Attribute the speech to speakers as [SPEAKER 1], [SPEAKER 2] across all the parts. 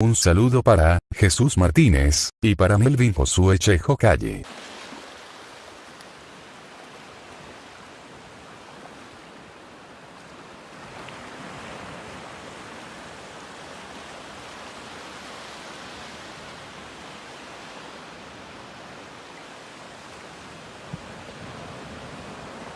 [SPEAKER 1] Un saludo para Jesús Martínez y para Melvin Josué Chejo Calle.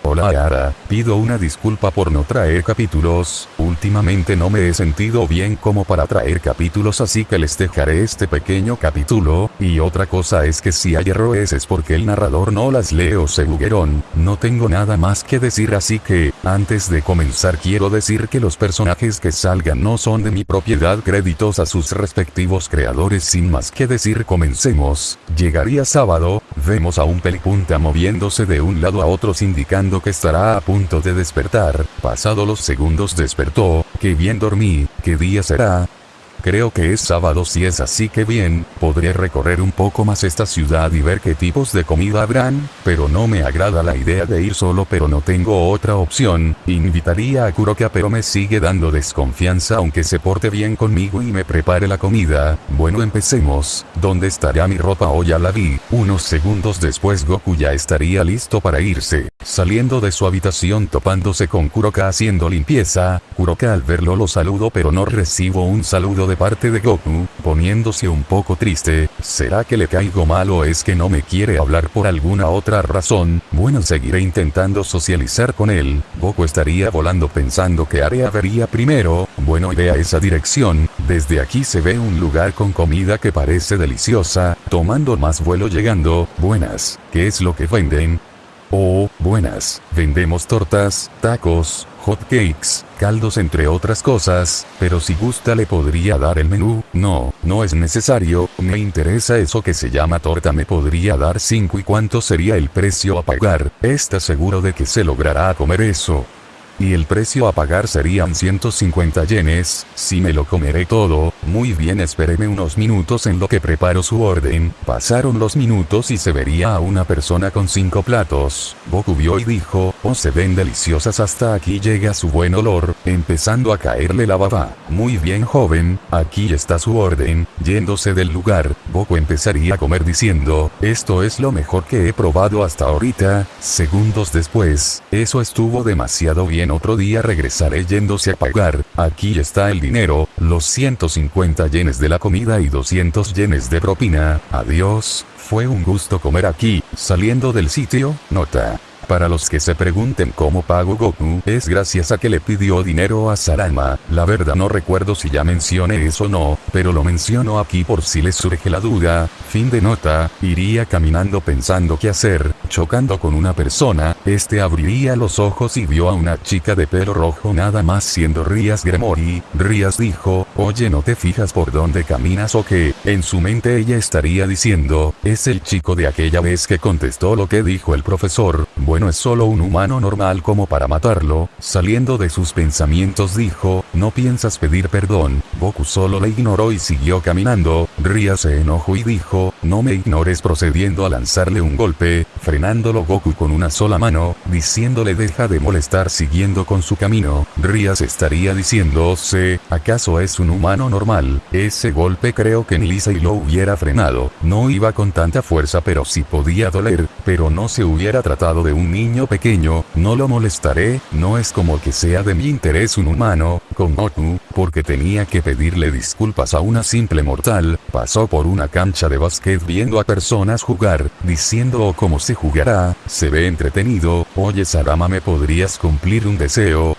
[SPEAKER 1] Hola Ara, pido una disculpa por no traer capítulos, últimamente no me he sentido bien como para traer capítulos así que les dejaré este pequeño capítulo, y otra cosa es que si hay errores es porque el narrador no las lee o se bugueron, no tengo nada más que decir así que, antes de comenzar quiero decir que los personajes que salgan no son de mi propiedad créditos a sus respectivos creadores. Sin más que decir comencemos, llegaría sábado, vemos a un pelipunta moviéndose de un lado a otro indicando que estará a punto de despertar, pasado los segundos que bien dormí, ¿qué día será? Creo que es sábado si es así que bien, podré recorrer un poco más esta ciudad y ver qué tipos de comida habrán, pero no me agrada la idea de ir solo pero no tengo otra opción, invitaría a Kuroka pero me sigue dando desconfianza aunque se porte bien conmigo y me prepare la comida, bueno empecemos, ¿dónde estará mi ropa o ya la vi? Unos segundos después Goku ya estaría listo para irse, saliendo de su habitación topándose con Kuroka haciendo limpieza, Kuroka al verlo lo saludo pero no recibo un saludo de parte de Goku, poniéndose un poco triste, ¿será que le caigo mal o es que no me quiere hablar por alguna otra razón? Bueno seguiré intentando socializar con él, Goku estaría volando pensando que Area vería primero, bueno idea esa dirección, desde aquí se ve un lugar con comida que parece deliciosa, tomando más vuelo llegando, buenas, ¿qué es lo que venden? Oh, buenas, vendemos tortas, tacos, hot cakes, caldos entre otras cosas, pero si gusta le podría dar el menú, no, no es necesario, me interesa eso que se llama torta. Me podría dar 5 y cuánto sería el precio a pagar, está seguro de que se logrará comer eso. Y el precio a pagar serían 150 yenes, si me lo comeré todo, muy bien espéreme unos minutos en lo que preparo su orden, pasaron los minutos y se vería a una persona con cinco platos, Goku vio y dijo, oh se ven deliciosas hasta aquí llega su buen olor, empezando a caerle la baba, muy bien joven, aquí está su orden, yéndose del lugar, Goku empezaría a comer diciendo, esto es lo mejor que he probado hasta ahorita, segundos después, eso estuvo demasiado bien. Otro día regresaré yéndose a pagar, aquí está el dinero, los 150 yenes de la comida y 200 yenes de propina, adiós, fue un gusto comer aquí, saliendo del sitio, nota. Para los que se pregunten cómo pago Goku, es gracias a que le pidió dinero a Sarama, la verdad no recuerdo si ya mencioné eso o no, pero lo menciono aquí por si les surge la duda, fin de nota, iría caminando pensando qué hacer, chocando con una persona, este abriría los ojos y vio a una chica de pelo rojo nada más siendo Rías Gremory, Rías dijo, oye no te fijas por dónde caminas o qué, en su mente ella estaría diciendo, es el chico de aquella vez que contestó lo que dijo el profesor, bueno es solo un humano normal como para matarlo, saliendo de sus pensamientos dijo, no piensas pedir perdón, Goku solo le ignoró y siguió caminando, Ria se enojó y dijo, no me ignores procediendo a lanzarle un golpe, frenándolo Goku con una sola mano, diciéndole deja de molestar siguiendo con su camino, Ria se estaría diciendo, sé, ¿acaso es un humano normal? Ese golpe creo que ni Lisa y lo hubiera frenado, no iba con tanta fuerza pero sí podía doler, pero no se hubiera tratado de un niño pequeño, no lo molestaré, no es como que sea de mi interés un humano, con Goku, porque tenía que pedirle disculpas a una simple mortal, pasó por una cancha de básquet viendo a personas jugar, diciendo oh, cómo se jugará, se ve entretenido, oye Sarama me podrías cumplir un deseo,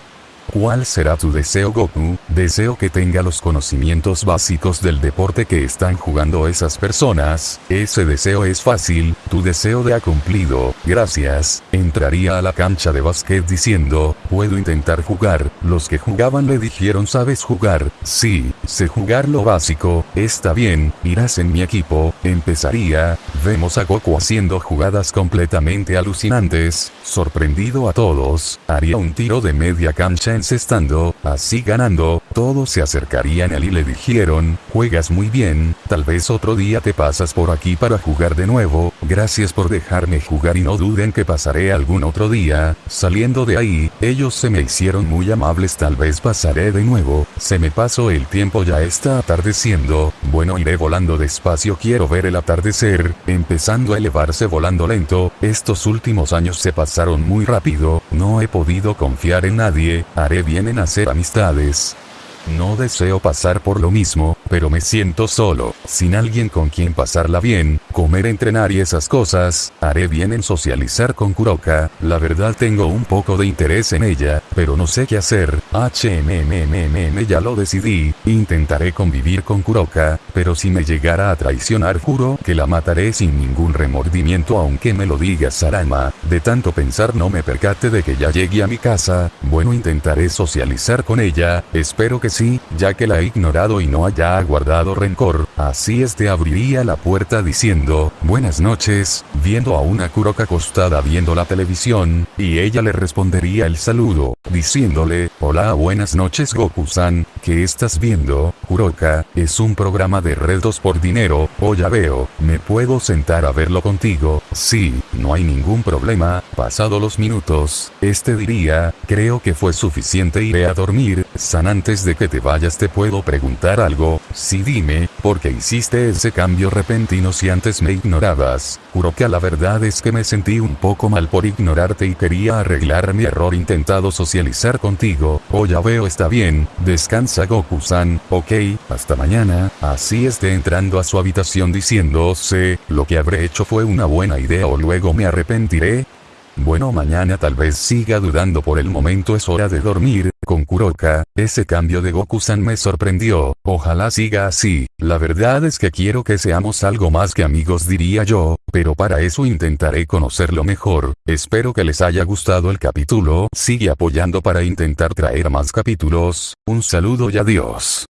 [SPEAKER 1] ¿Cuál será tu deseo Goku? Deseo que tenga los conocimientos básicos del deporte que están jugando esas personas, ese deseo es fácil, tu deseo de ha cumplido, gracias, entraría a la cancha de básquet diciendo, puedo intentar jugar, los que jugaban le dijeron sabes jugar, sí, sé jugar lo básico, está bien, irás en mi equipo, empezaría, vemos a Goku haciendo jugadas completamente alucinantes, sorprendido a todos, haría un tiro de media cancha encestando, así ganando, todos se acercarían a él y le dijeron, juegas muy bien, tal vez otro día te pasas por aquí para jugar de nuevo, gracias por dejarme jugar y no duden que pasaré algún otro día, saliendo de ahí, ellos se me hicieron muy amables tal vez pasaré de nuevo, se me pasó el tiempo ya está atardeciendo, bueno iré volando despacio quiero ver el atardecer, empezando a elevarse volando lento, estos últimos años se pasaron muy rápido, no he podido confiar en nadie, haré bien en hacer amistades, no deseo pasar por lo mismo, pero me siento solo, sin alguien con quien pasarla bien, comer, entrenar y esas cosas, haré bien en socializar con Kuroka, la verdad tengo un poco de interés en ella, pero no sé qué hacer, HMMMM ya lo decidí, intentaré convivir con Kuroka, pero si me llegara a traicionar juro que la mataré sin ningún remordimiento aunque me lo diga Sarama, de tanto pensar no me percate de que ya llegué a mi casa, bueno intentaré socializar con ella, espero que sí, ya que la he ignorado y no haya guardado rencor, así este abriría la puerta diciendo, buenas noches, viendo a una Kuroka acostada viendo la televisión, y ella le respondería el saludo, diciéndole, hola buenas noches Goku-san, ¿qué estás viendo? Kuroka, es un programa de retos por dinero, oh ya veo, me puedo sentar a verlo contigo, sí, no hay ningún problema, pasado los minutos, este diría, creo que fue suficiente iré a dormir, San antes de te vayas te puedo preguntar algo, sí dime, ¿por qué hiciste ese cambio repentino si antes me ignorabas? Kuroka la verdad es que me sentí un poco mal por ignorarte y quería arreglar mi error intentado socializar contigo, oh ya veo está bien, descansa Goku-san, ok, hasta mañana, así esté entrando a su habitación diciéndose, lo que habré hecho fue una buena idea o luego me arrepentiré, bueno mañana tal vez siga dudando por el momento es hora de dormir, con Kuroka, ese cambio de Goku-san me sorprendió, ojalá siga así, la verdad es que quiero que seamos algo más que amigos diría yo, pero para eso intentaré conocerlo mejor, espero que les haya gustado el capítulo, sigue apoyando para intentar traer más capítulos, un saludo y adiós.